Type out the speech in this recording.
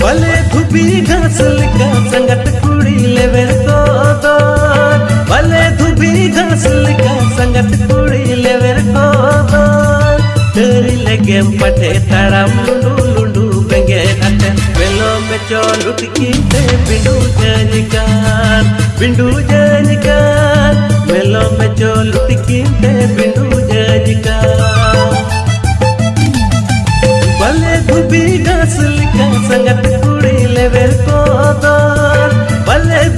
भले धुबी घास लिका संगत कुड़ी लेवर को दो भले धुबी घास लिका संगत कुड़ी लेवर को दो तेरी लगे पटे तड़म लुंडू लुंडू बेंगे अटे वेलो में चोलुट की ते बिंडू जनिकार बिंडू जनिकार वेलो में चोलुट की ते बिंडू जनिकार भले धुबी घास लिका संगत